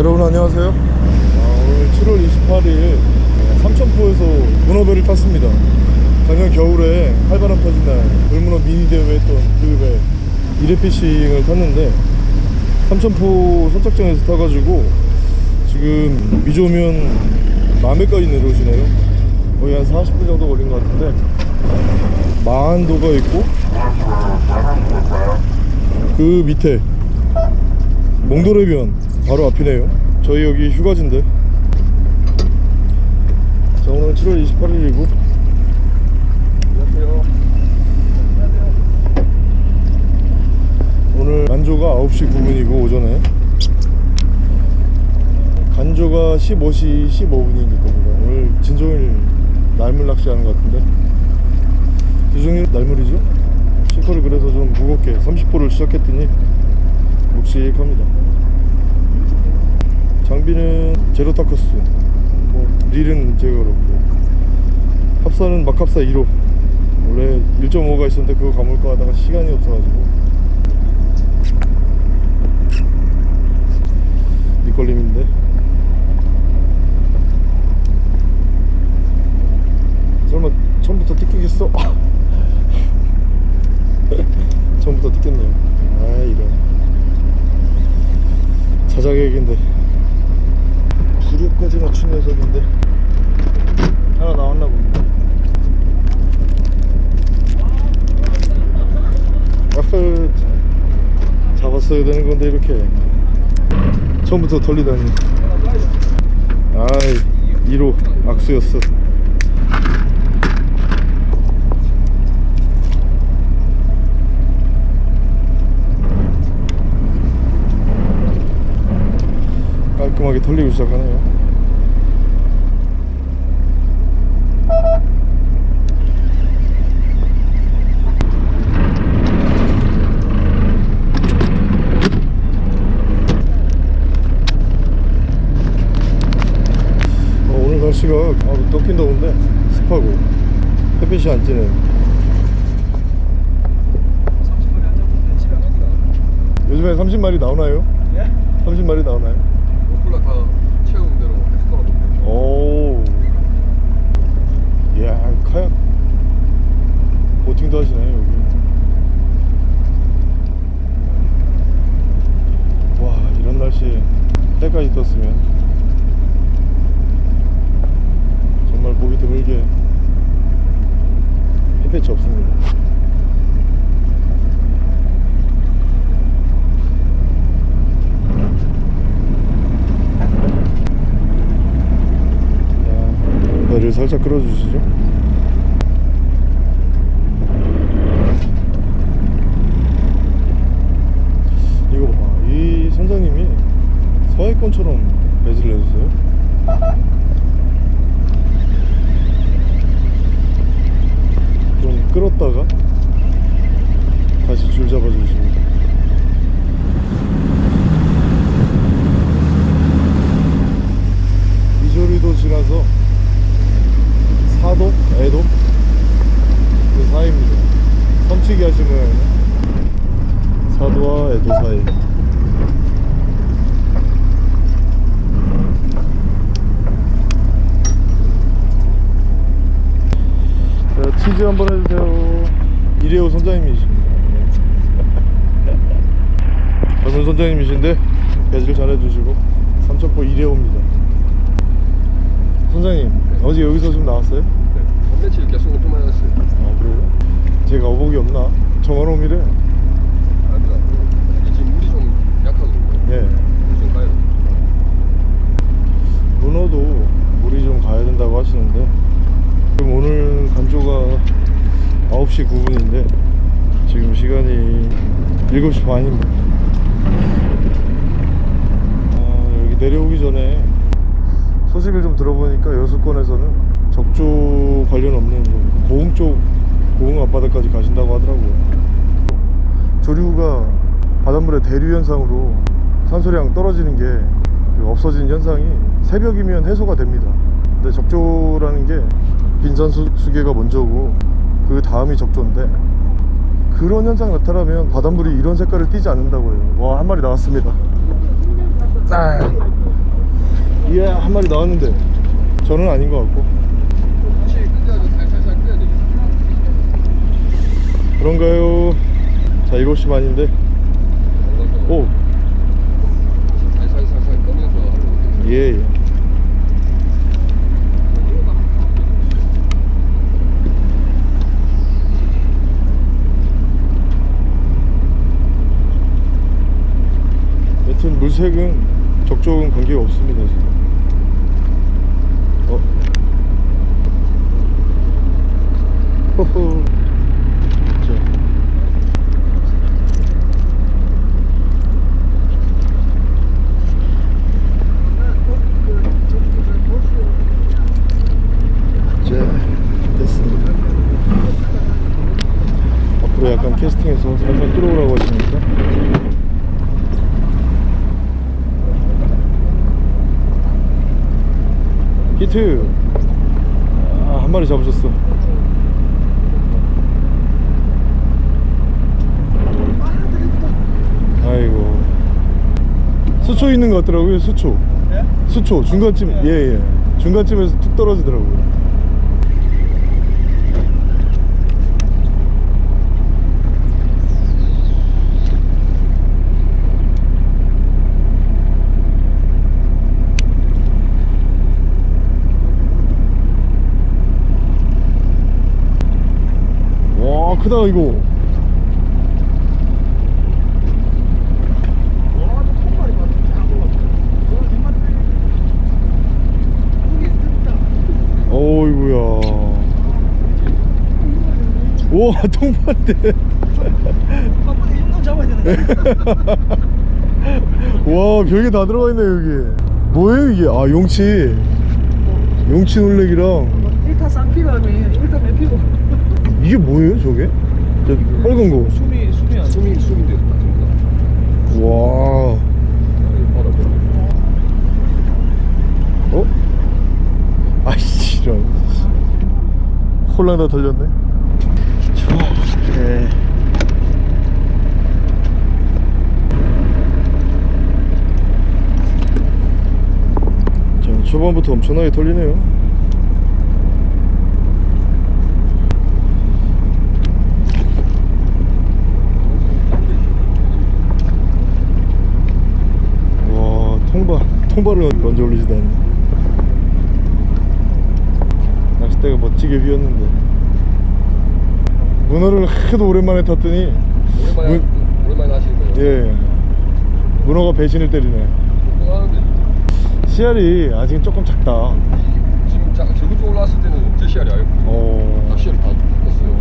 여러분 안녕하세요. 아, 오늘 7월 28일 삼천포에서 문어배를 탔습니다. 작년 겨울에 활바람 터진 날 돌문어 미니 대회 했던 그배 이레피싱을 탔는데 삼천포 선착장에서 타가지고 지금 미조면 남해까지 내려오시네요. 거의 한 40분 정도 걸린 것 같은데 마한도가 있고 그 밑에 몽돌해변 바로 앞이네요. 저희 여기 휴가지인데 자 오늘 7월 28일이고. 안녕하세요. 오늘 간조가 9시 9분이고 오전에. 간조가 15시 15분이니까 겁니다 오늘 진종일 날물 낚시하는 것 같은데. 주종일 날물이죠? 싱커를 그래서 좀 무겁게 30호를 시작했더니 묵직합니다 장비는 제로타커스 뭐 릴은 제가 그렇고 합사는 막합사 2호. 원래 1.5가 있었는데 그거 감을까 하다가 시간이 없어가지고. 밑걸림인데. 설마 처음부터 뜯기겠어? 처음부터 뜯겼네요. 아 이런. 자작액인데 녀석인데. 하나 나왔나 봅니다 아흐 잡았어야 되는 건데 이렇게. 처음부터 털리다니. 아이 1호 악수였어. 깔끔하게 털리기 시작하네요 어, 오늘 날씨가 아, 덥긴 더운데 습하고 햇빛이 안 찌네요 요즘에 30마리 나오나요? 예? 30마리 나오나요? 몰라 다 채운 대로 했을 거라던데 오. 이야, 카약 보팅도 하시네, 여기. 와, 이런 날씨에 해까지 떴으면 정말 보기 드물게 햇빛이 없습니다. 자, 배를 살짝 끌어주시죠. 이거 봐. 이 선장님이 서해권처럼 배지를 해주세요. 좀 끌었다가 다시 줄 잡아주시고. 미조리도 지나서 사도, 애도 그 사이입니다. 섬치기 모양이네. 사도와 애도 사이. 치즈 한번 해주세요. 이래호 선장님이십니다. 젊은 선장님이신데 배질 잘해주시고 삼천포 이래호입니다. 선장님 어제 여기서 좀 나왔어요? 네. 한 며칠 계속 오픈만 했어요 아 그래요? 제가 어복이 없나? 정원홈이래 아니다 이게 지금 물이 좀 약하거든요 예 물좀 가요 문어도 물이 좀 가야 된다고 하시는데 지금 오늘 간조가 9시 9분인데 지금 시간이 7시 반입니다 아, 여기 내려오기 전에 소식을 좀 들어보니까 여수권에서는 적조 관련 없는 좀 고흥 쪽 고흥 앞바다까지 가신다고 하더라고요. 조류가 바닷물의 대류 현상으로 산소량 떨어지는 게그 없어진 현상이 새벽이면 해소가 됩니다. 근데 적조라는 게 빈산수계가 먼저고 그 다음이 적조인데 그런 현상 나타나면 바닷물이 이런 색깔을 띠지 않는다고 해요 와 한 마리 나왔습니다 아. 예, 한 마리 나왔는데 저는 아닌 것 같고. 그런가요? 자 7시 반인데 오 살살살살 끄면서 하려고. 예, 예. 여튼 물색은 적적은 관계가 없습니다 지금. 어? 자. 자, 됐습니다. 앞으로 약간 캐스팅해서 살살 끌어오라고 하시니까. 히트! 아, 한 마리 잡으셨어. 아이고. 수초 있는 것 같더라고요, 수초. 수초, 중간쯤, 예, 예. 중간쯤에서 툭 떨어지더라고요. 와, 크다, 이거. 어이구야. 잡아야 되는데 와, 별게 다 들어가 있네, 여기. 뭐예요, 이게? 아, 용치. 용치 놀래기랑. 1타 쌍피가 아니 1타 몇 피고 이게 뭐예요, 저게? 저 빨간 거. 숨이 숨이 안 숨이. 진짜. 와. 아. 어? 아이씨, 이런. 홀랑 다 털렸네. 네. 자, 초반부터 엄청나게 털리네요. 와, 통발, 통발을 먼저 올리시다니. 낚싯대가 멋지게 휘었는데. 문어를 하도 오랜만에 탔더니, 오랜만에 문- 오랜만에 하시는 거예요. 예. 문어가 배신을 때리네. 또 하는데 씨알이 아직 조금 작다. 지금 자, 저기 쪽 올라왔을 때는 제 시알이 아니고 어. 낚시를 다 떴어요.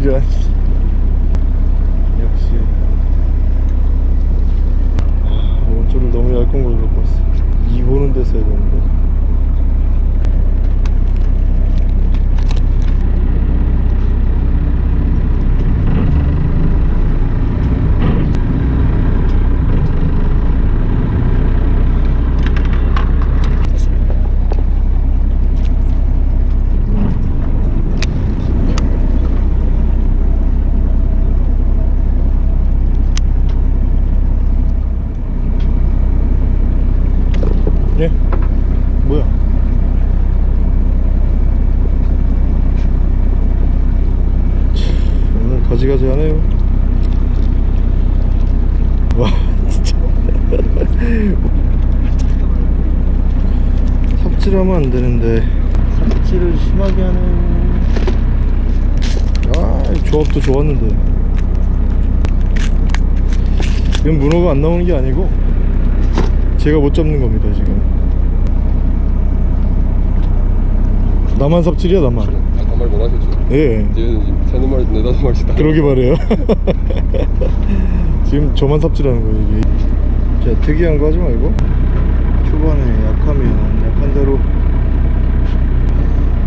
이런. 역시. 아, 원줄을 너무 얇은 걸 갖고 왔어. 이 보는 데서 해야 되는데. 예? 뭐야? 참, 오늘 가지가지 하네요. 와, 진짜. 삽질하면 안 되는데. 삽질을 심하게 하네요. 아, 이 조합도 좋았는데. 이건 문어가 안 나오는 게 아니고, 제가 못 잡는 겁니다, 지금. 나만 삽질이야, 나만. 아까 말 못하셨죠? 예. 얘는 지금 세네 마리, 네다섯 마리씩 다. 그러게 말해요. 지금 저만 삽질하는 거예요, 이게. 자, 특이한 거 하지 말고. 초반에 약하면 약한 대로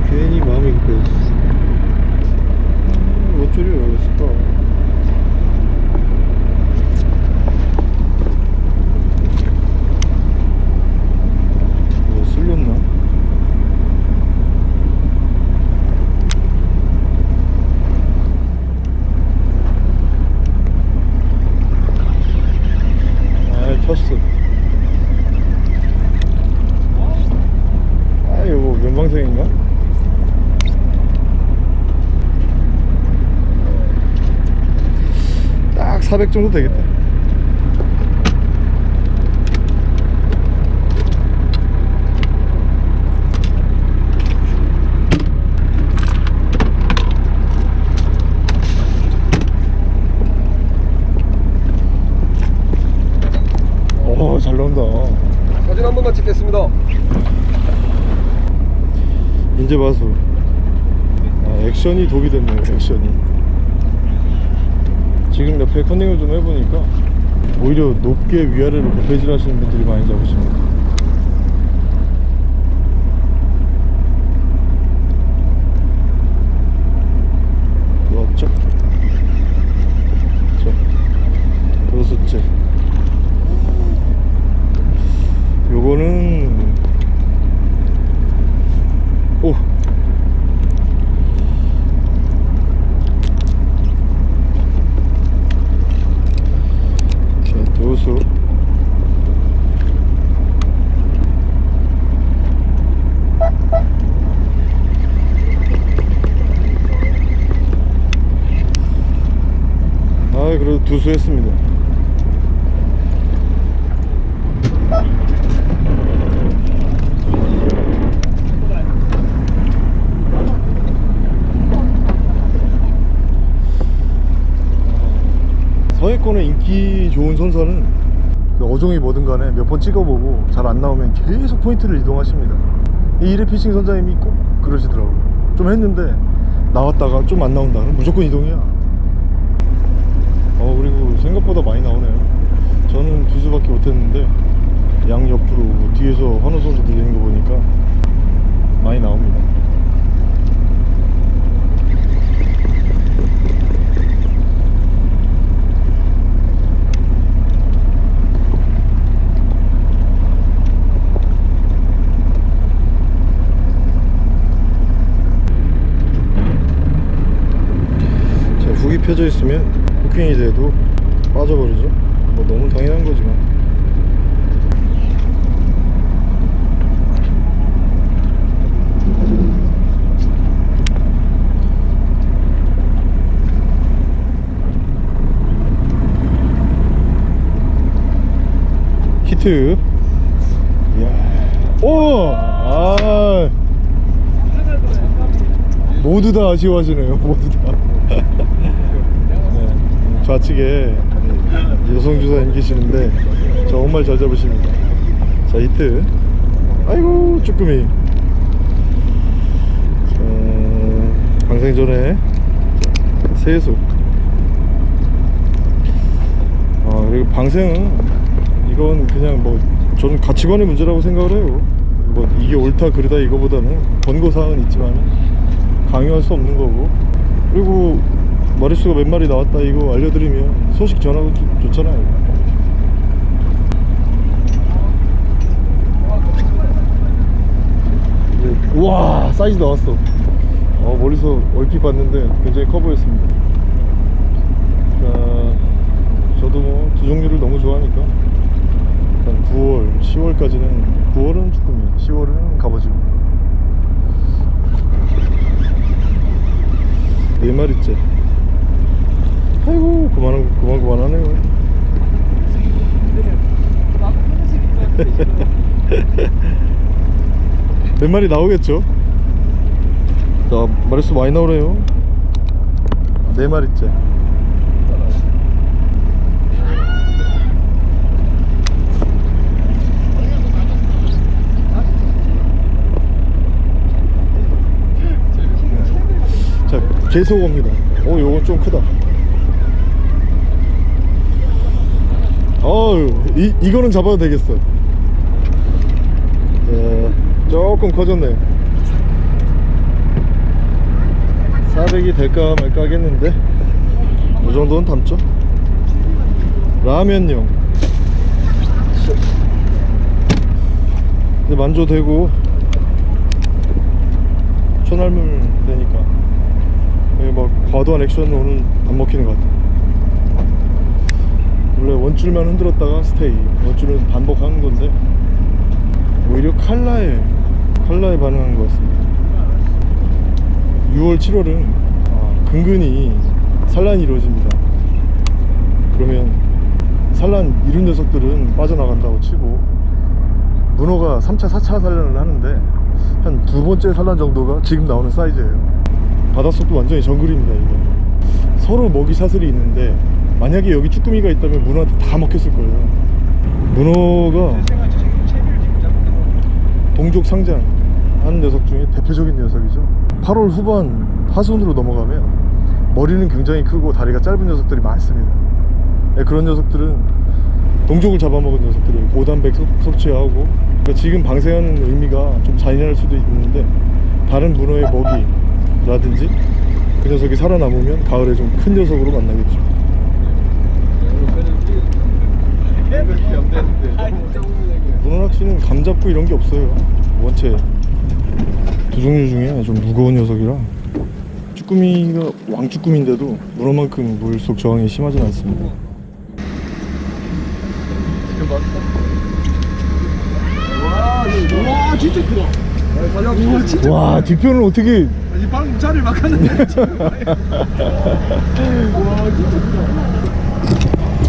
괜히 마음이 급해졌어. 음, 어쩌려 그랬을까 뭐 쓸렸나? 아 쳤어 아 이거 뭐 면방생인가? 딱 400 정도 되겠다. 오잘 나온다. 사진 한 번만 찍겠습니다. 이제 봐서. 아, 액션이 독이 됐네요 액션이 지금 옆에 컨닝을 좀 해보니까 오히려 높게 위아래로 고패질 하시는 분들이 많이 잡으십니다 왔죠? 자 여섯째 요거는 오 자, 도수 아 그래도 두수 했습니다 서해권의 인기 좋은 선수는 그 어종이 뭐든 간에 몇번 찍어보고 잘 안 나오면 계속 포인트를 이동하십니다. 이 이래 피싱 선장님이 꼭 그러시더라고요. 좀 했는데 나왔다가 좀 안 나온다 그럼 무조건 이동이야. 어 그리고 생각보다 많이 나오네요. 저는 두 수밖에 못했는데 양 옆으로 뒤에서 환호 선수 들리는 거 보니까 많이 나옵니다 펴져 있으면 후킹이 돼도 빠져버리죠. 뭐 너무 당연한 거지만. 히트. 이야. 오 아. 모두 다 아쉬워하시네요. 모두 다. 네, 좌측에 여성 주사님 계시는데 정말 잘 잡으십니다. 자 히트. 아이고 쭈꾸미. 자, 방생전에 세수. 아 그리고 방생은 이건 그냥 뭐 저는 가치관의 문제라고 생각을 해요. 뭐 이게 옳다 그르다 이거보다는 권고사항은 있지만 강요할 수 없는 거고. 그리고 마리수가 몇 마리 나왔다 이거 알려드리면 소식 전하고 좋- 좋잖아요. 네, 우와 사이즈 나왔어. 어, 멀리서 얼핏 봤는데 굉장히 커 보였습니다. 자, 저도 뭐 두 종류를 너무 좋아하니까 일단 9월 10월까지는 9월은 쭈꾸미 10월은 갑오징어. 네 마리째 아이고 그만 그만 그만하네요. 몇 마리 나오겠죠? 자 마리수 많이 나오네요. 네 마리째 자 계속 옵니다. 오 요건 좀 크다 어우 이, 이거는 잡아도 되겠어. 자, 조금 커졌네. 400이 될까 말까 하겠는데? 이 정도는 담죠? 라면용. 이제 만조되고 천할물 되니까. 막 과도한 액션으로는 안 먹히는 것 같아 원래 원줄만 흔들었다가 스테이. 원줄은 반복하는 건데 오히려 칼라에 칼라에 반응한 것 같습니다. 6월 7월은 아, 근근히 산란이 이루어집니다. 그러면 산란 이룬 녀석들은 빠져나간다고 치고 문어가 3차 4차 산란을 하는데 한 두 번째 산란 정도가 지금 나오는 사이즈예요. 바닷속도 완전히 정글입니다 이게. 서로 먹이 사슬이 있는데 만약에 여기 쭈꾸미가 있다면 문어한테 다 먹혔을 거예요. 문어가 동족 상장 하는 녀석 중에 대표적인 녀석이죠. 8월 후반 하순으로 넘어가면 머리는 굉장히 크고 다리가 짧은 녀석들이 많습니다. 네, 그런 녀석들은 동족을 잡아먹은 녀석들이 고단백 섭- 섭취하고 그러니까 지금 방생하는 의미가 좀 잔인할 수도 있는데 다른 문어의 먹이라든지 그 녀석이 살아남으면 가을에 좀 큰 녀석으로 만나겠죠 그렇게 안 되는데 너무 짜증나게 문어 낚시는 감 잡고 이런 게 없어요. 원체 두 종류 중에 좀 무거운 녀석이라 쭈꾸미가 왕쭈꾸미인데도 문어만큼 물속 저항이 심하진 않습니다. 와 진짜 크다. 와 뒤편을 어떻게 아니 방금 자리를 막았는데 와 진짜. 크다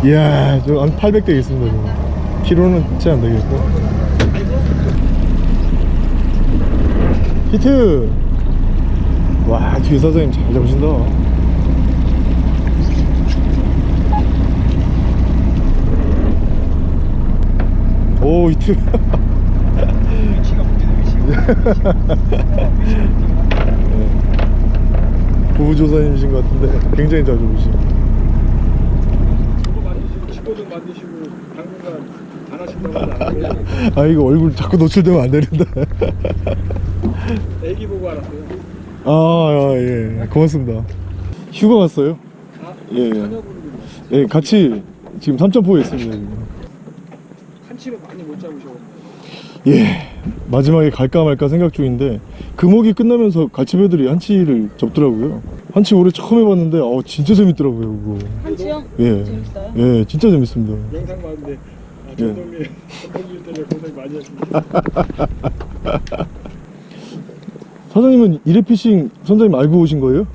이야 저한 800 되겠습니다 지금. 키로는 채 안 되겠고. 히트! 와 뒤에 사장님 잘 잡으신다. 오 히트. 위치가 부부조사님이신 것 같은데 굉장히 잘 잡으시 저거 만드시고 치고등 만드시고 당분간 안 하신다고 하지 않 아요? 아 이거 얼굴 자꾸 노출되면 안 되는데 애기 보고 알았어요 아, 예, 고맙습니다. 휴가 갔어요? 아 예, 예. 예, 같이 지금 삼천포에 있습니다. 지금. 한치를 많이 못 잡으셔 예, 마지막에 갈까 말까 생각 중인데 금옥이 끝나면서 갈치배들이 한치를 접더라고요. 한치 올해 처음 해봤는데 어 진짜 재밌더라고요. 그거. 한치요? 예, 재밌어요? 예, 진짜 재밌습니다. 영상 봤는데 아, 예. 전동기 전동기 때문에 고생 많이 하십니다 사장님은 이레피싱 선장님 알고 오신 거예요?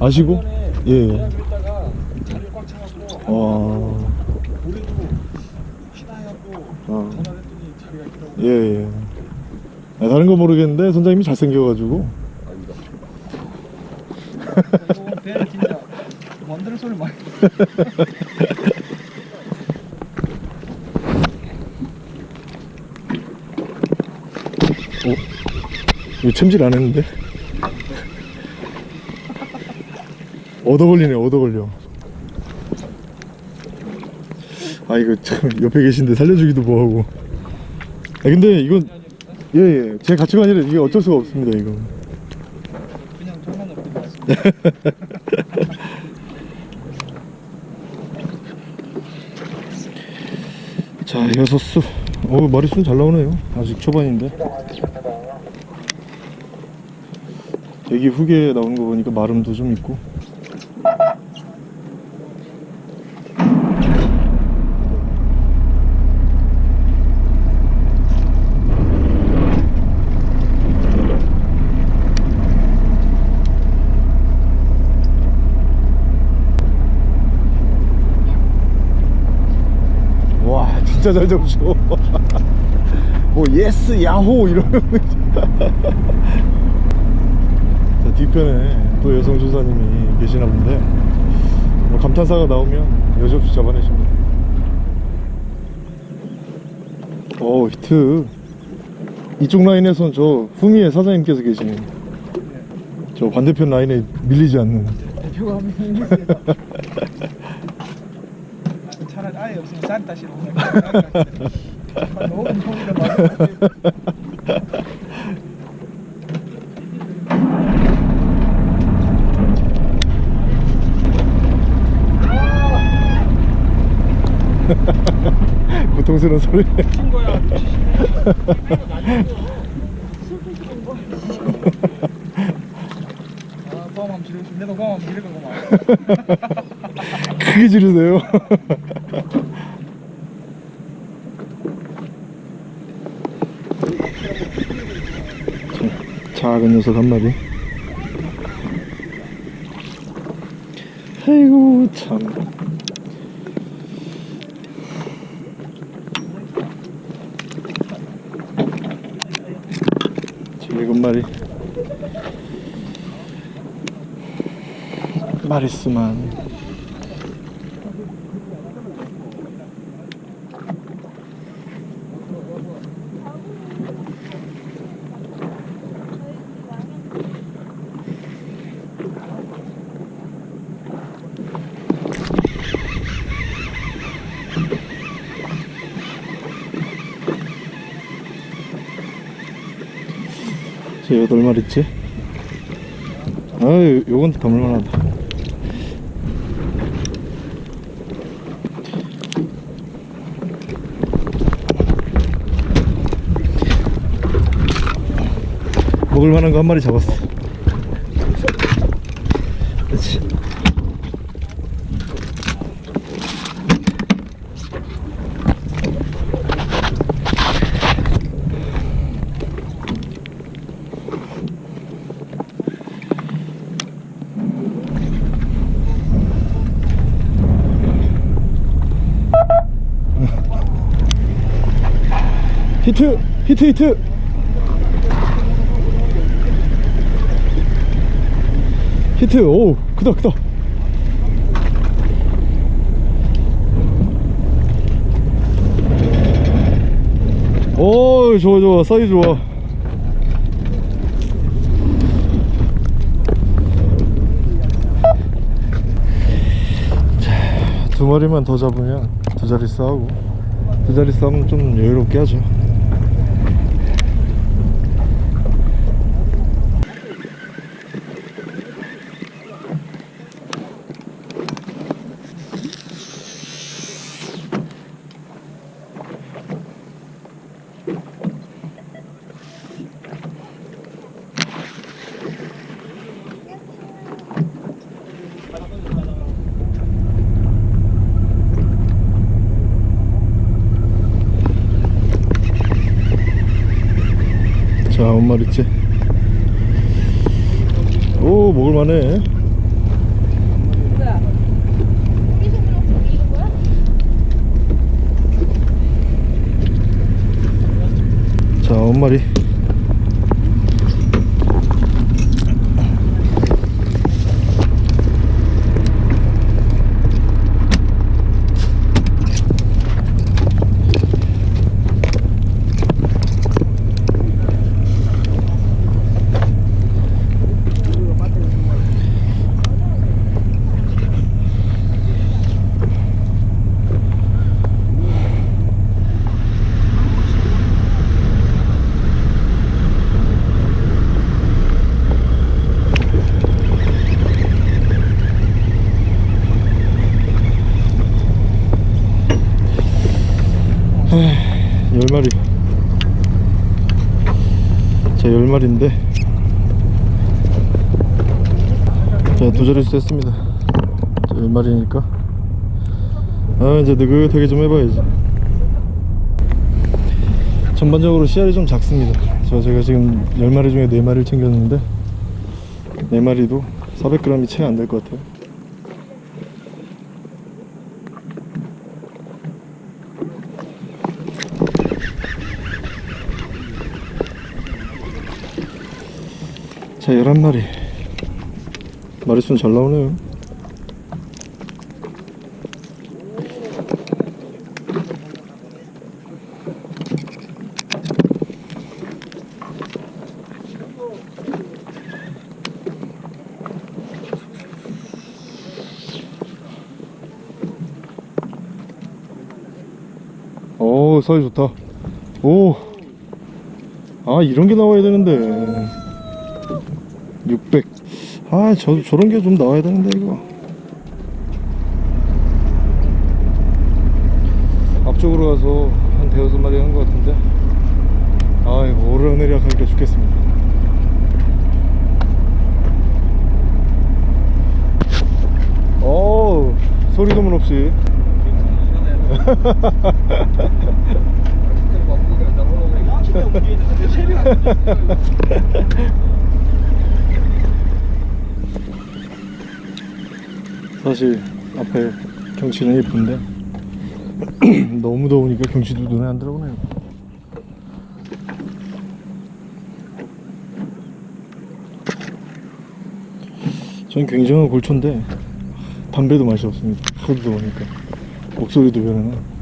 아시고? 예. 그냥 그랬다가 자리를 꽉 차갖고 올해도 쉬나 해갖고 아, 전화를 했더니 자리가 있더라고 예, 예. 아, 다른 거 모르겠는데 선장님이 잘생겨가지고 아니다 이거 배 진짜 만드는 소리 많이 어? 이거 챔질 안 했는데? 얻어 걸리네, 얻어 걸려. 아, 이거 참, 옆에 계신데 살려주기도 뭐하고. 아, 근데 이건, 예, 예. 제 가치관이라 이게 어쩔 수가 없습니다, 이거. 그냥 장난 없게 나왔습니다 자, 여섯 수. 어, 머리수는 잘 나오네요. 아직 초반인데. 대기 후기에 나오는 거 보니까 마름도 좀 있고. 와 진짜 잘 잡으셔 뭐 yes 야호 이러면. 자 뒤편에 또 여성 조사님이 계시나 본데 뭐 감탄사가 나오면 여지없이 잡아내십니다. 오 히트. 이쪽 라인에선 저 후미의 사장님께서 계시네 저 반대편 라인에 밀리지 않는. 대표가 아 무슨 산타 시로 너무 무서운데 말이야. 고통스러운 소리 크게 지르세요 작은 녀석 한 마리. 아이고 참. 일곱 마리. 마리수만 저 여덟 마리째 아유 요건 담을만하다. 먹을만한 거 한 마리 잡았어 히트 히트 히트. 히트 오 크다 크다. 오 좋아 좋아. 사이즈 좋아. 자, 두 마리만 더 잡으면 두 자리 싸우고 두 자리 싸우면 좀 여유롭게 하죠 마리인데. 자, 두 자릿수 했습니다. 자, 열 마리니까. 아, 이제 느긋하게 좀 해봐야지. 전반적으로 씨알이 좀 작습니다. 저 제가 지금 열 마리 중에 네 마리를 챙겼는데, 네 마리도 400g이 채 안 될 것 같아요. 자, 11마리. 마리수는 잘 나오네요. 오, 사이 좋다. 오. 아, 이런 게 나와야 되는데. 600. 아, 저, 저런 게 좀 나와야 되는데, 이거. 가져가서 한 대여섯 마리 한 것 같은데 아이고 오르내리락 하니까 죽겠습니다 어우 소리 도문 없이 사실 앞에 경치는 예쁜데 너무 더우니까 경치도 눈에 안 들어오네요. 전 굉장한 골초인데 담배도 맛이 없습니다. 하도 더우니까 목소리도 변하네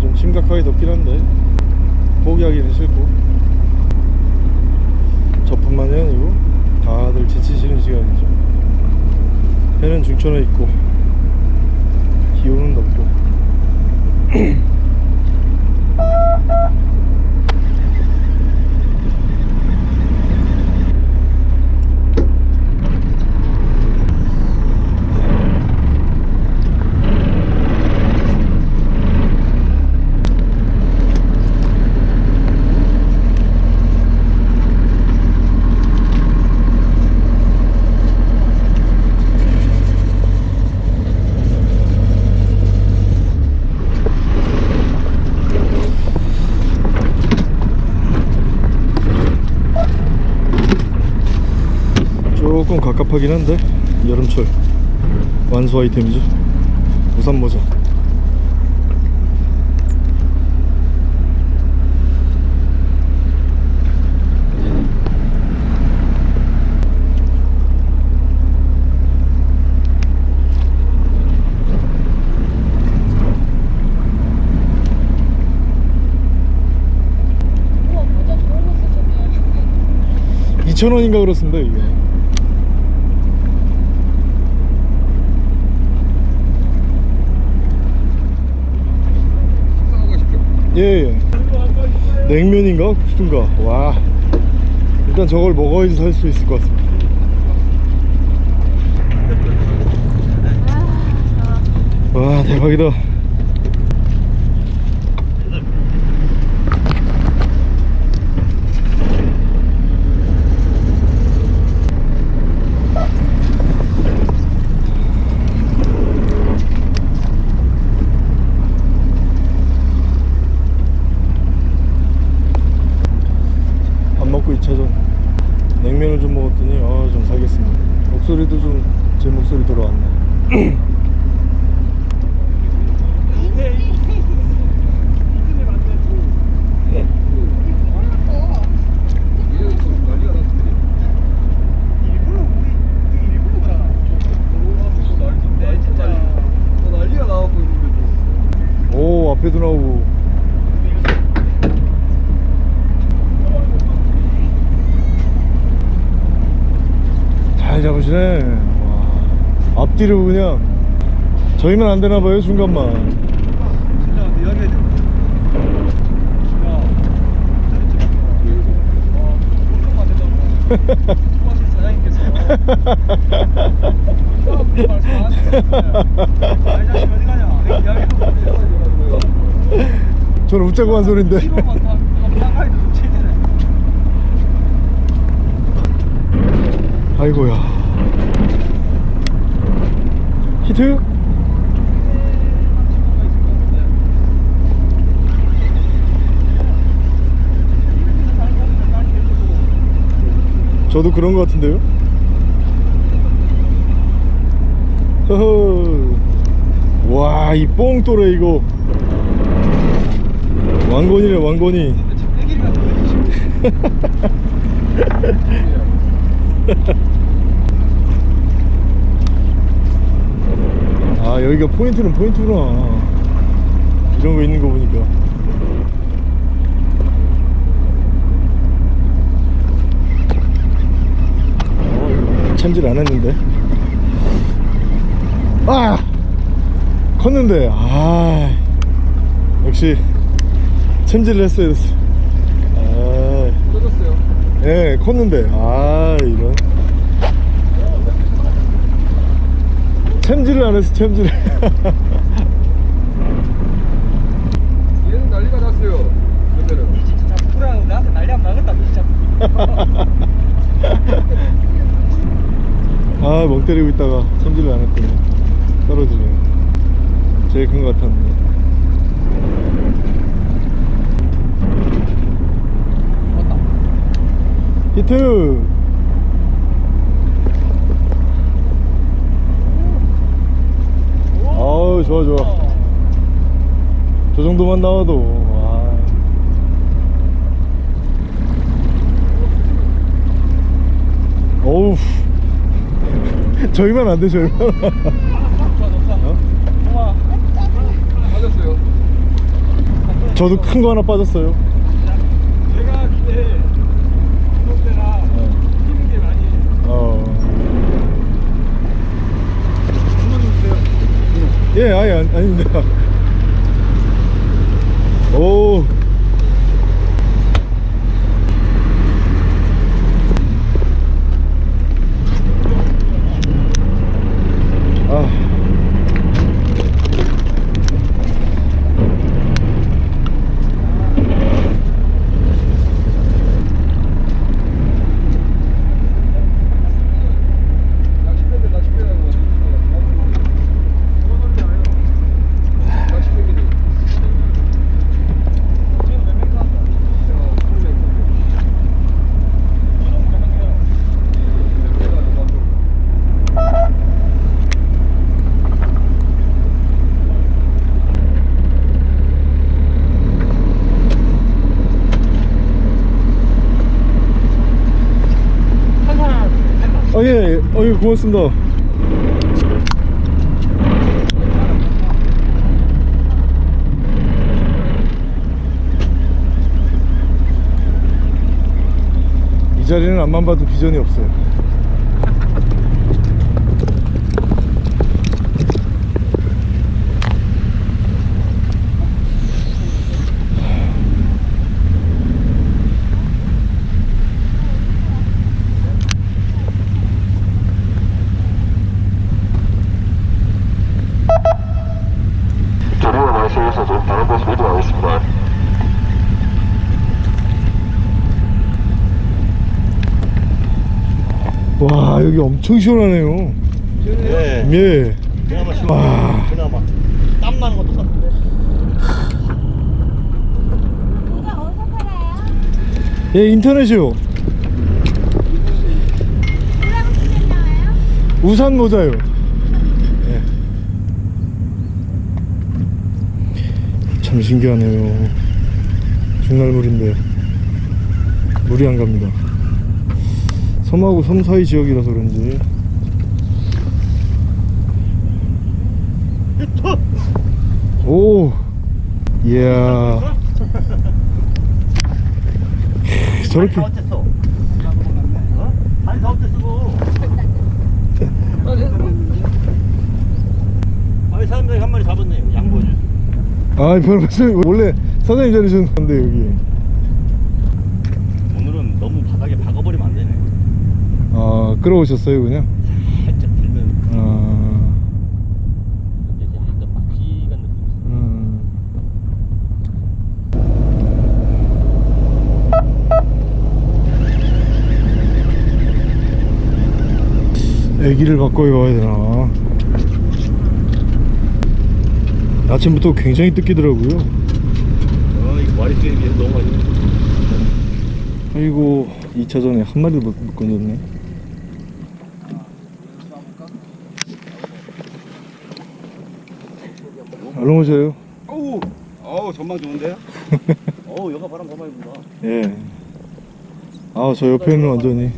좀 심각하게 덥긴 한데 포기하기는 싫고 저뿐만이 아니고 다들 지치시는 시간이죠 해는 중천에 있고 기온은 덥고 조금 갑갑 하긴 한데 여름철. 완수 아이템이죠 우산 모자. 쓰셨네 2,000원인가 그렇습니다 이게 예, 예. 냉면인가? 국수인가? 와. 일단 저걸 먹어야지 살 수 있을 것 같습니다. 와 대박이다 밥 먹고 2차전 냉면을 좀 먹었더니 아 좀 살겠습니다 목소리도 좀 제 목소리 돌아왔네 난리가 나고 있는데 오 앞에도 나오고 잘 잡으시네 와, 앞뒤로 그냥 저희만 안 되나봐요? 이야기하고 저는 웃자고 한 소린데. 아이고야 히트? 저도 그런 것 같은데요? 허허 와, 이 뽕또래 이거 왕건이네 왕건이 여기가 포인트는 포인트구나. 이런 거 있는 거 보니까. 어, 참질 않았는데. 아! 컸는데. 아 역시 참질을 했어야 됐어. 아, 컸었어요. 예 컸는데. 아 이런. 챔질을 안 했어 챔질을. 얘는 난리가 났어요. 그때는. 니 진짜 부끄러워 나한테 난리 안 나겠다 니 진짜. 아멍 때리고 있다가 챔질을 안 했더니 떨어지네. 제일 큰 것 같았는데 히트 좋아 좋아 저 정도만 나와도 와. 어우 저희만 안돼 저희만 맞았어요. 저도 큰 거 하나 빠졌어요 내가 그때 운동 때나 뛰는 게 많이 어. 운동 좀 주세요 예 아니, 아닙니다. 오 아. 낚싯배인데 낚싯배라는 거. 낚싯배기도. 지금 몇명 탔어? 어, 풀면 조종 몇명 해요? 내가 더 만들고. 한 사람 한다 아, 예, 예. 어, 예, 고맙습니다. 이 자리는 앞만 봐도 비전이 없어요. 자료와 말씀에서 좀 다른 곳으로 이동하겠습니다. 와, 여기 엄청 시원하네요. 예. 예. 그나마 시원. 와. 그나마 땀 나는 것도 같은데. 이거 어디서 팔아요? 예, 인터넷이요. 우산 모자요. 예. 참 신기하네요. 중날물인데 물이 안 갑니다. 섬하고 섬 사이 지역이라서 그런지. 오, 이야. 저렇게 사람들이 한 마리 잡았네. 양보해. 아, 별 말씀 원래 사장님 자리셨는 건데 여기. 오늘은 너무 바닥에 박아버리면 안 되네. 아, 끌어오셨어요 그냥? 살짝 들면 아, 이제 약간 막지간 느낌이 있어. 음. 애기를 바꿔 가야 되나? 아침부터 굉장히 뜯기더라고요. 아 이거 마리수에 비해서 너무 많이. 아이고 2차전에 한 마리도 못, 못 건졌네. 오셔요. 어우, 어우 전망 좋은데요? 어우 여가 바람 더 많이 분다. 예. 아, 저 옆에는 완전히.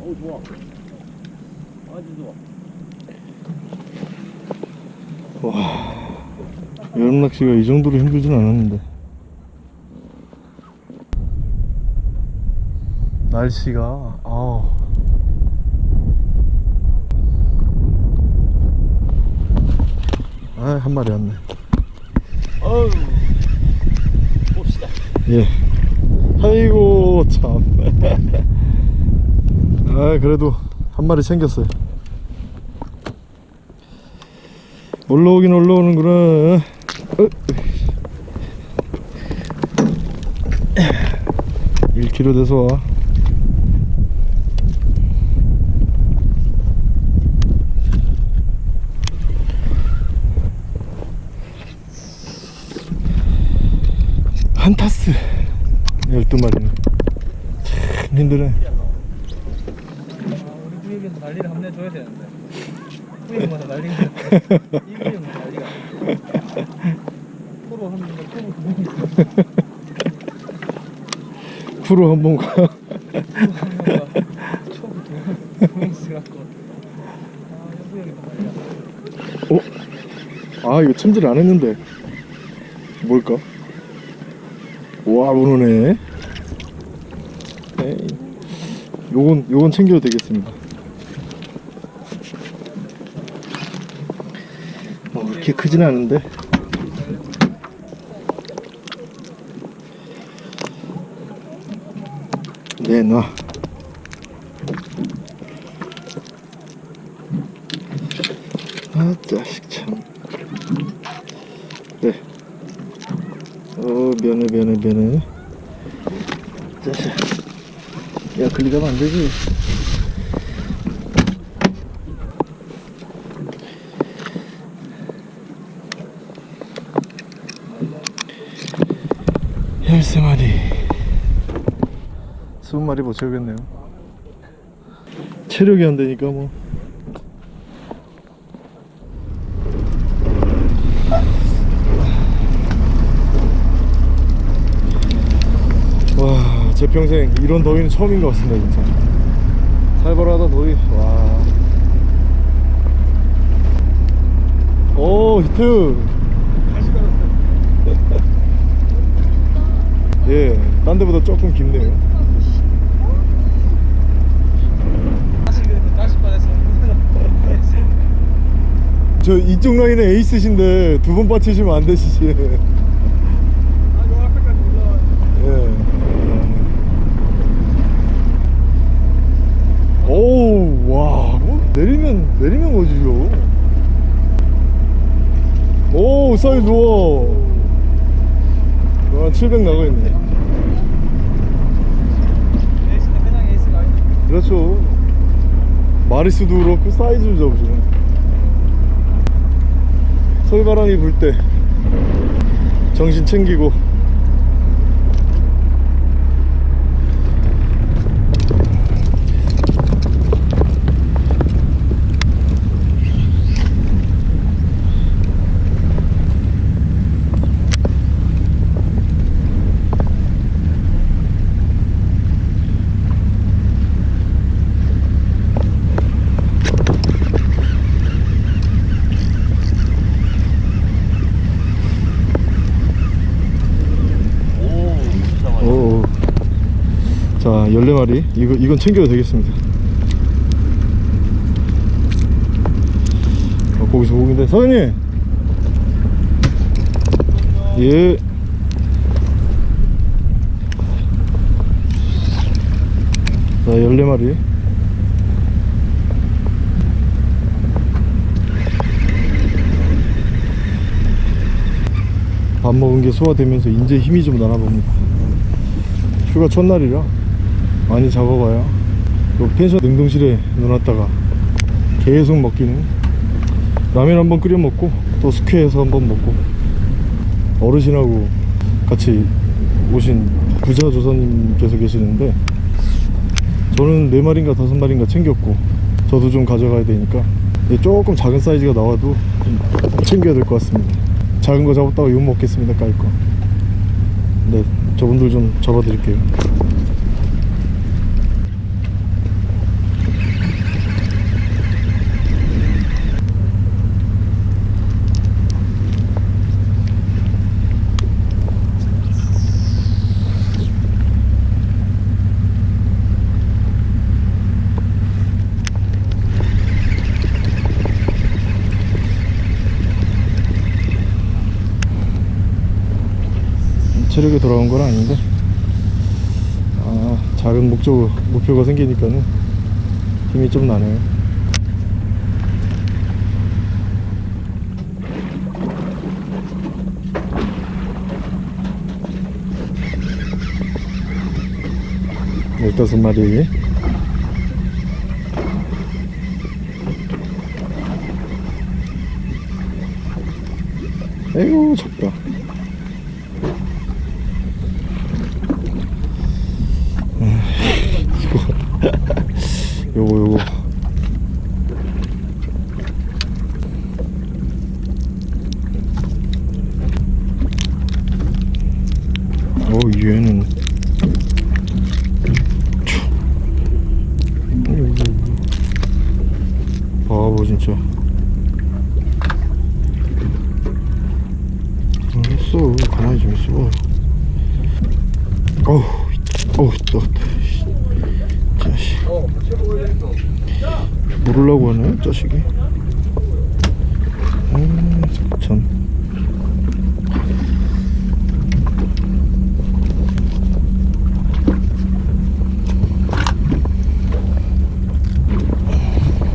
어우 좋아. 아주 좋아. 와. 여름 낚시가 이 정도로 힘들진 않았는데. 날씨가, 아 아, 한 마리 왔네. 어우. 봅시다. 예. 아이고, 참. 아, 그래도 한 마리 챙겼어요. 올라오긴 올라오는구나. 어. 1kg 돼서 와. 한 타스 12마리는 참 힘드네. 프로 한 번, 있어. 프로 한번 가. 어? 아 이거 첨질 안 했는데 뭘까? 와 문어네. 요건 요건 챙겨도 되겠습니다. 어, 그렇게 크진 않은데. 내놔. 아 자식 참 네. 어 면회 면회 면회 자식 야 글리 가면 안 되지. 열세 마리 스무 마리 못 채우겠네요. 체력이 안 되니까 뭐 와, 제 평생 이런 더위는 처음인 것 같습니다, 진짜. 살벌하다 더위. 와. 오, 히트. 예, 딴 데보다 조금 깊네요. 저 이쪽 라인에 에이스신데 두 번 빠치시면 안 되시지. 아, 요 앞에까지 올라와. 예. 오우, 와, 뭐 내리면, 내리면 거지요. 오, 사이즈 좋아. 와, 700 나가있네. 그렇죠. 마리수도 그렇고 사이즈도 잡으시네. 솔바람이 불 때 정신 챙기고 오. 자, 14마리. 이거, 이건 챙겨도 되겠습니다. 어, 거기서 고기인데. 사장님! 예. 자, 14마리. 밥 먹은 게 소화되면서 이제 힘이 좀 나나 봅니다. 휴가 첫날이라 많이 잡아봐야 요 펜션 냉동실에 넣어놨다가 계속 먹기는 라면 한번 끓여 먹고 또 숙회해서 한번 먹고 어르신하고 같이 오신 부자 조사님께서 계시는데 저는 네마리인가 다섯 마리인가 챙겼고 저도 좀 가져가야 되니까 조금 작은 사이즈가 나와도 좀 챙겨야 될 것 같습니다. 작은 거 잡았다가 욕 먹겠습니다 깔거 네 저분들 좀 잡아 드릴게요 체력이 돌아온 건 아닌데 아 작은 목적 목표가 생기니까는 힘이 좀 나네요. 열다섯 마리. 에이구 작다 음, 이거 요거 요거 어 얘는 바보 진짜 알았어 가만히 좀 있어봐 어우 어우 뜨겁다 씨. 자식 모르려고 하네 자식이 음참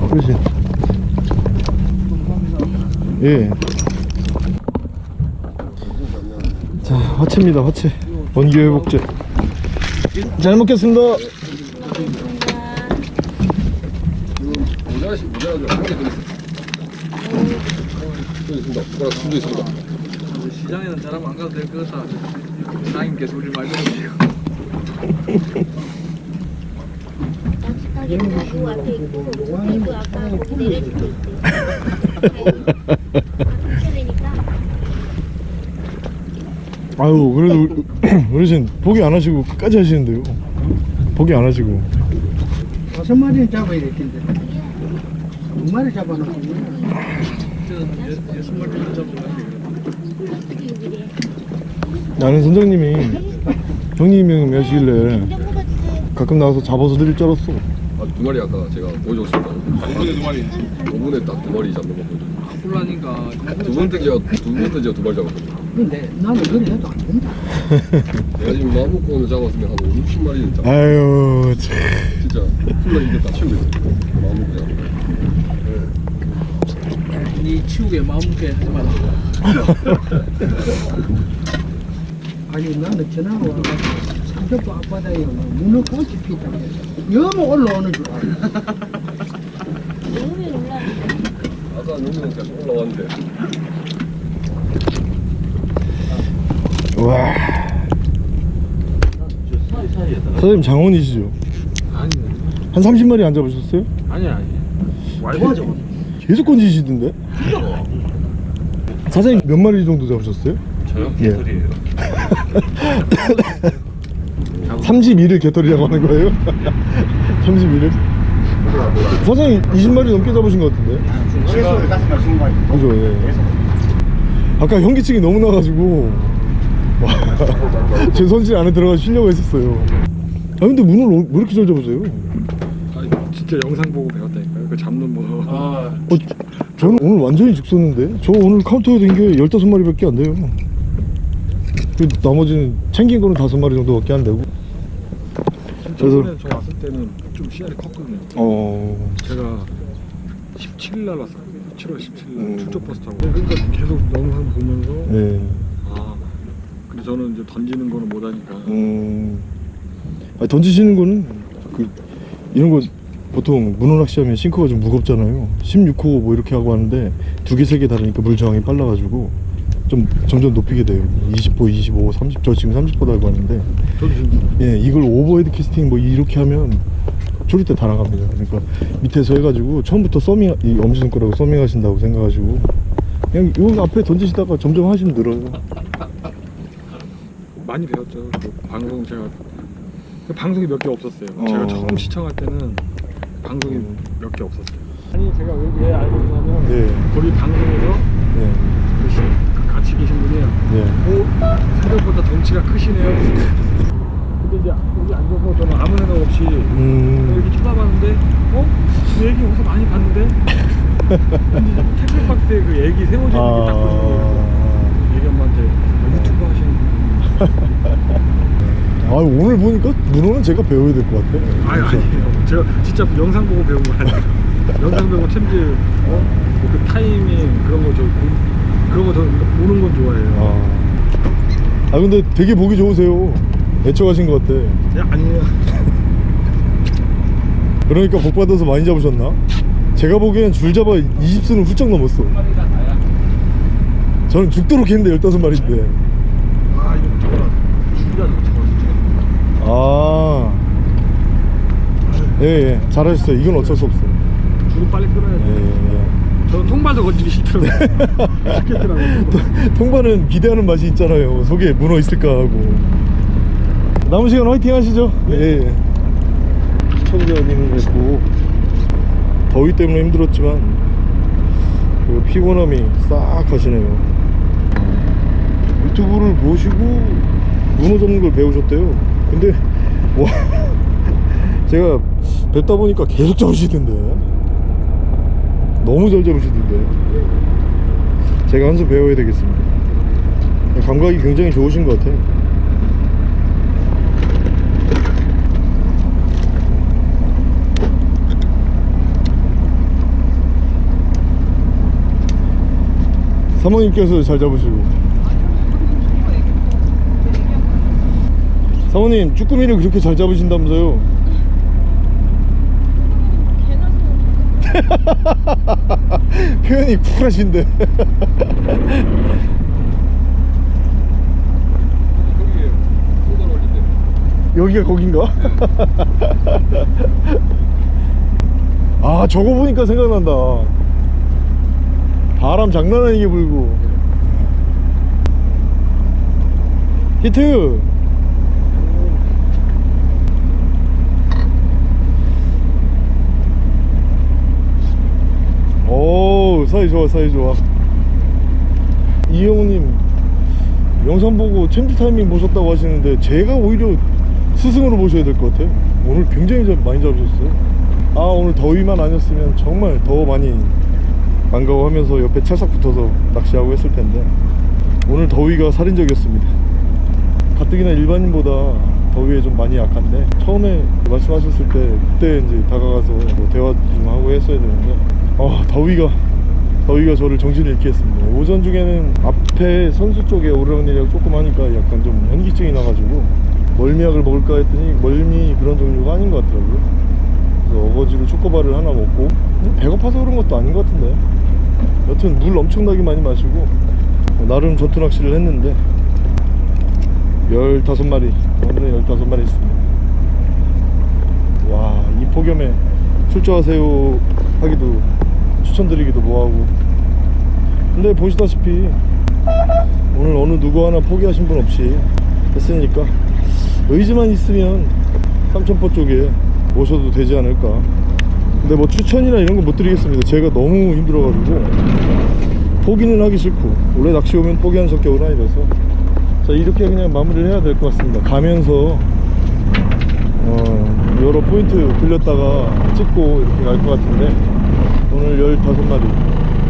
그렇지 예. 자, 화채입니다, 화채. 원기 회복제. 잘 먹겠습니다. 시장에는 사람 안 가도 될 것. 사장님께서 우리 말 들어주시고. 아직까지 가구 앞에 있고 그리고 아까 내려줄 때. 되니까 아유, 그래도 우리- 어르신 포기 안 하시고 끝까지 하시는데요. 포기 안 하시고. 다섯 마리는 잡아야 될 텐데. 두 마리 잡아놓고. 여섯 마리 정도 잡은 것 같아요. 어떻게 여기래? 나는 선장님이 형님이 하시길래. 가끔 나와서 잡아서 드릴 줄 알았어. 아, 두 마리 아까 제가 보여줬습니다 5분에 두 마리 5분에 딱 두 마리 잡는 거 보여줬어요 콜라니까 두 번째 제가 두 번째 제가 두 마리 잡았거든요 근데 나는 그래 해도 안 된다. 내가 지금 마음 먹고 오늘 잡았으면 한 5, 60마리는 잡았어 아유, 참. 진짜 치우고 있어 마음 먹고 잡았어 니 치우게 마음 먹게 하지 마라. 아니 나는 전화가 와가지고 삼척도 앞바다에 문어 꽃이 피다. 여모 올라오는 줄 알아. 여름에 올라왔는데 아까 계속 올라왔는데 와. 선생님 장원이시죠? 아니, 한 30마리 안 잡으셨어요? 아니 아니. 맞아. 계속 건지시던데? 사장님 몇 마리 정도 잡으셨어요? 저요? 예. 32를 개털이라고 하는 거예요? 32를? 사장님 20마리 넘게 잡으신 것 같은데? 그죠, 예. 아까 현기증이 너무 나가지고 와, 제 손질 안에 들어가 쉬려고 했었어요. 아 근데 문을 왜 이렇게 잘 잡으세요? 아니 진짜 영상 보고 배웠다니까요. 그 잡는 법. 아, 어, 저는 오늘 완전히 죽었는데 저 오늘 카운터에 된 게 15마리 밖에 안 돼요. 그 나머지는 챙긴 거는 5마리 정도밖에 안 되고. 그래서- 저번에 저 왔을 때는 좀 씨알이 컸거든요. 어... 제가 17일 날 왔어요. 7월 17일 날 음. 출조버스 타고. 그러니까 계속 영상 보면서 네. 아 근데 저는 이제 던지는 거는 못하니까. 음... 아니, 던지시는 거는 그 이런 거 보통 문어 낚시 하면 sinker가 좀 무겁잖아요. 16호 뭐 이렇게 하고 하는데 두 개 세 개 다르니까 물 저항이 빨라가지고 좀 점점 높이게 돼요. 20호 25 30저 지금 30호 달고 하는데 예, 이걸 overhead casting 뭐 이렇게 하면 조릴 때 다 나갑니다. 그러니까 밑에서 해가지고 처음부터 thumbing, 이 엄지손가락으로 thumbing 하신다고 생각하시고 그냥 요 앞에 던지시다가 점점 하시면 늘어요. 많이 배웠죠 그 방송 제가 그 방송이 몇 개 없었어요 어. 제가 처음 시청할 때는 방송이 몇개 없었어요 아니 제가 왜, 왜 알고 있냐면 네, 거기 방송에서 네, 그 시- 같이 계신 분이에요 네. 오, 생각보다 덩치가 크시네요. 근데 이제 여기 앉아서 저는 아무 생각 없이 음, 이렇게 쳐다봤는데, 어? 그 얘기 어디서 많이 봤는데? 근데 택배박스에 그 얘기 세워지는 게딱 보이는 거예요. 아, 얘기 엄마한테 어, 유튜브 하시는 분. 아 오늘 보니까 문어는 제가 배워야 될 것 같아. 아니 아니에요. 제가 진짜 영상 보고 배운 거 아니에요. 영상 보고 챔질 어? 그 타이밍 그런 거저 그런 거 저 보는 건 좋아해요. 아. 아 근데 되게 보기 좋으세요. 애처가신 것 같아. 야, 아니에요. 그러니까 복 받아서 많이 잡으셨나? 제가 보기엔 줄 잡아 20수는 훌쩍 넘었어. 저는 죽도록 했는데 15마리인데 아 이거 저거라 줄이야 저거 아. 예예. 잘하셨어요. 이건 어쩔 수 없어요. 줄을 빨리 끊어야 예, 돼 예. 저는 통발도 건지기 싫더라고요. 싫겠더라고요 통발은 기대하는 맛이 있잖아요. 속에 문어 있을까 하고. 남은 시간 화이팅 하시죠. 예, 예. 시청자님을 뵙고 더위 때문에 힘들었지만 그 피곤함이 싹 가시네요. 유튜브를 보시고 문어 잡는 걸 배우셨대요 근데 와 제가 뵙다 보니까 계속 잡으시던데. 너무 잘 잡으시던데. 제가 한 수 배워야 되겠습니다. 감각이 굉장히 좋으신 것 같아요. 사모님께서 잘 잡으시고 사모님 쭈꾸미를 그렇게 잘 잡으신다면서요? 표현이 쿨하신데. 여기가 거긴가? 아 저거 보니까 생각난다. 바람 장난 아니게 불고. 히트 오 사이 좋아 사이 좋아. 이영우님 영상 보고 챔프 타이밍 보셨다고 하시는데 제가 오히려 스승으로 보셔야 될 것 같아요. 오늘 굉장히 잘- 많이 잡으셨어요. 아 오늘 더위만 아니었으면 정말 더 많이 반가워하면서 옆에 찰싹 붙어서 낚시하고 했을 텐데 오늘 더위가 살인적이었습니다. 가뜩이나 일반인보다 더위에 좀 많이 약한데 처음에 말씀하셨을 때 그때 이제 다가가서 뭐 대화 좀 하고 했어야 되는데 아 더위가 더위가 저를 정신을 잃게 했습니다. 오전 중에는 앞에 선수 쪽에 오르락내리락 조금 하니까 약간 좀 현기증이 나가지고 멀미약을 먹을까 했더니 멀미 그런 종류가 아닌 것 같더라고요. 그래서 어거지로 초코바를 하나 먹고 뭐 배고파서 그런 것도 아닌 것 같은데. 여튼 물 엄청나게 많이 마시고 어, 나름 전투 낚시를 했는데 15마리 오늘은 15마리 있습니다. 와 이 폭염에 출조하세요 하기도 추천드리기도 뭐하고. 근데 보시다시피 오늘 어느 누구 하나 포기하신 분 없이 했으니까 의지만 있으면 삼천포 쪽에 오셔도 되지 않을까. 근데 뭐 추천이나 이런 거 못 드리겠습니다. 제가 너무 힘들어가지고 포기는 하기 싫고 원래 낚시 오면 포기하는 성격은 아니라서. 자 이렇게 그냥 마무리를 해야 될 것 같습니다. 가면서 어 여러 포인트 들렸다가 찍고 이렇게 갈 것 같은데 오늘 15마리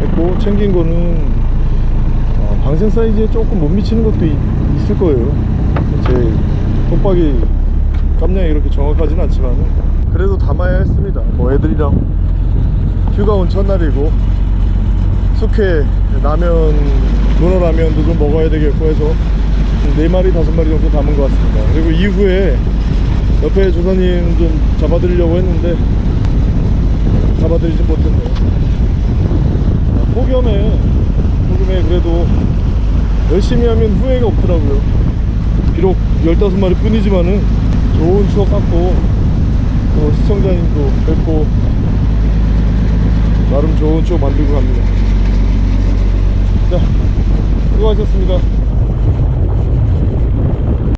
했고 챙긴 거는 어, 방생 사이즈에 조금 못 미치는 것도 이- 있을 거예요. 제 톱박이 깜냥이 이렇게 정확하진 않지만 그래도 담아야 했습니다. 뭐 애들이랑 휴가 온 첫날이고 숙회 라면 문어 라면도 좀 먹어야 되겠고 해서 4마리 5마리 정도 담은 것 같습니다. 그리고 이후에 옆에 조사님 좀 잡아드리려고 했는데 잡아드리지 못했네요. 아, 폭염에 폭염에 그래도 열심히 하면 후회가 없더라고요. 비록 15마리 뿐이지만은 좋은 추억 갖고 또 시청자님도 뵙고 나름 좋은 추억 만들고 갑니다. 자 수고하셨습니다